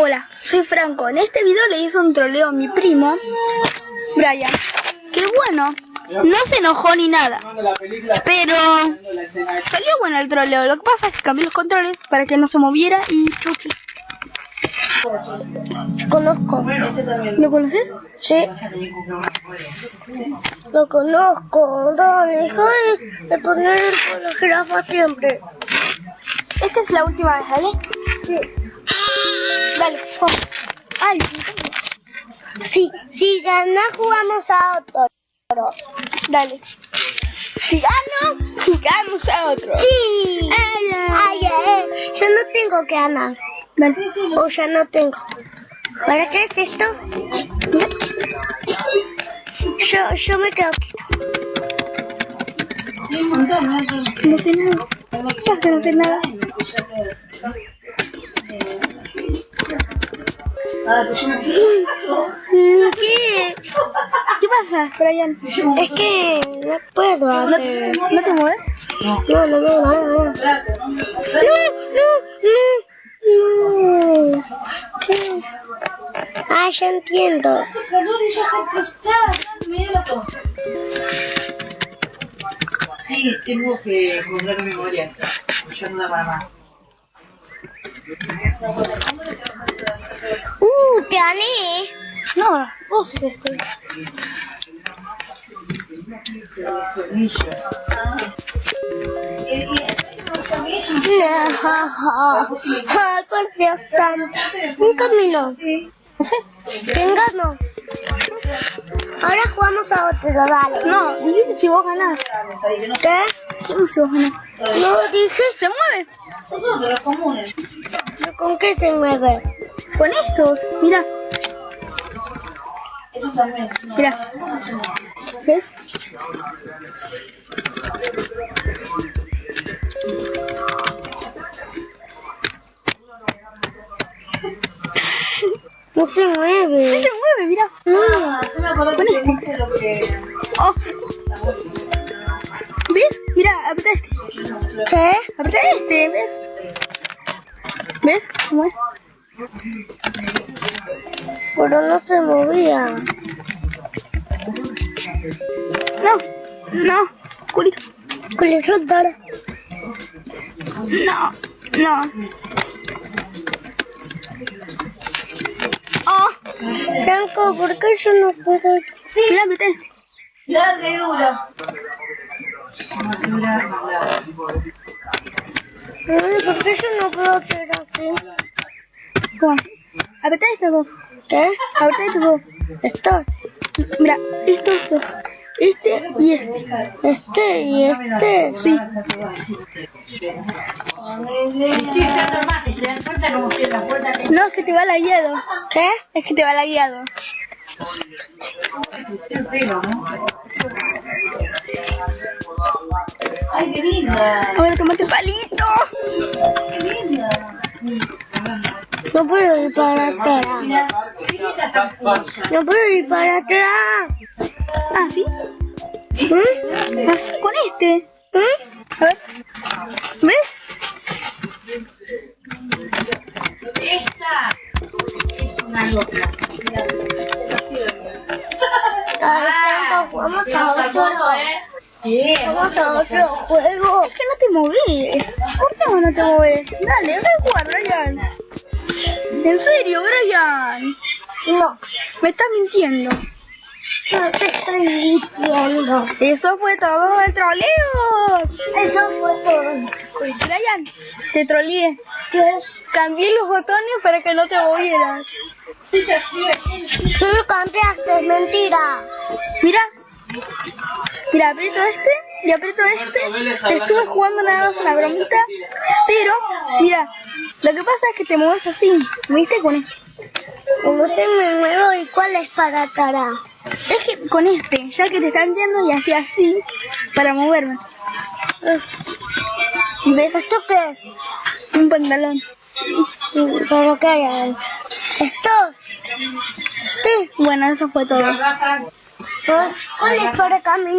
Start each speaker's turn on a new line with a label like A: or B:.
A: Hola, soy Franco. En este video le hice un troleo a mi primo, Brian. Que bueno, no se enojó ni nada. Pero salió bueno el troleo. Lo que pasa es que cambié los controles para que no se moviera y chuchi.
B: Conozco.
A: ¿Lo conoces?
B: Sí. Lo conozco. No, deja de, poner la jirafa siempre.
A: Esta es la última vez, ¿vale?
B: Sí.
A: Dale, vamos. Ay,
B: Si, si ganas jugamos a otro.
A: dale. Si gano, jugamos a otro.
B: Sí.
A: Ay, ay.
B: Yo no tengo que ganar.
A: Dale.
B: O ya no tengo. ¿Para qué es esto? Yo, yo me quedo aquí.
A: No sé nada. ¿Qué que no sé nada?
B: ¿Qué?
A: ¿Qué pasa, Brian?
B: Es que no puedo
A: ¿No,
B: hacer.
A: ¿no te mueves?
B: No, no, no, no, no. No, no, no, no. ¿Qué? Ah, ya entiendo.
C: Sí, tengo que encontrar memoria. Ya no da para más.
B: Uh, gané.
A: No, vos es este.
B: Ay, por Dios santo. Un camino.
A: No sé.
B: ¿Quién ganó? Ahora jugamos a otro, dale.
A: No, dijiste si vos ganás.
B: ¿Qué?
A: ¿Cómo si vos ganás?
B: No dije,
A: ¿Se mueve?
C: Los comunes.
B: ¿con qué se mueve?
A: Con estos. Mira.
C: No,
A: mira.
C: no, no, no.
A: ¿Ves?
B: No se
A: No
B: mueve.
A: se mueve, mira.
C: Ah, se me acordó
A: Con
C: que
A: este.
C: lo que...
A: Oh. ¿Ves? Mira, apretá este.
B: ¿Qué?
A: Apretá este, ¿ves? ¿Ves? ¿Cómo es?
B: Pero no se movía.
A: No, no, culito.
B: Culito, dale.
A: No, no. Oh,
B: Franco, ¿por qué yo no puedo?
A: mira, apretá este.
C: La dura.
B: ¿Por qué yo no puedo hacer así?
A: ¿Cómo? Apretá estos dos.
B: ¿Qué?
A: Apretá estos dos.
B: Estos.
A: Mira, estos dos. Este y este.
B: Este y este.
A: Sí.
C: La.
A: No, es que te va lagueado.
B: ¿Qué?
A: Es que te va
C: pelo, ¿no? Ay, qué linda.
A: Ahora tomate palito.
C: Qué linda.
B: No puedo ir para atrás. No puedo ir para atrás.
A: Ah, ¿sí?
B: ¿Eh?
A: Así con este.
B: ¿Eh?
A: A ver. ¿Ves?
C: Esta es una loca.
B: Vamos a otro.
C: Sí,
B: Vamos a otro juego.
A: Es que no te moves. ¿Por qué no te moves? Dale, deja de jugar, Brian. En serio, Brian.
B: No,
A: Me estás mintiendo.
B: no te estoy mintiendo.
A: Eso fue todo el troleo.
B: Eso fue todo.
A: Brian, te troleé.
B: ¿Qué?
A: Cambié los botones para que no te movieras.
B: Tú lo cambiaste, es mentira.
A: Mira. Mira, aprieto este y aprieto este. Te estuve jugando nada más una bromita. Pero, mira, lo que pasa es que te mueves así. ¿Viste? Con este.
B: No se me muevo y cuál es para atrás.
A: Es que con este, ya que te están yendo y así así para moverme. ¿Ves?
B: ¿Esto qué es?
A: Un pantalón.
B: ¿Pero qué hay? ¿Estos? ¿Este?
A: Bueno, eso fue todo.
B: ¿Cuál es para caminar?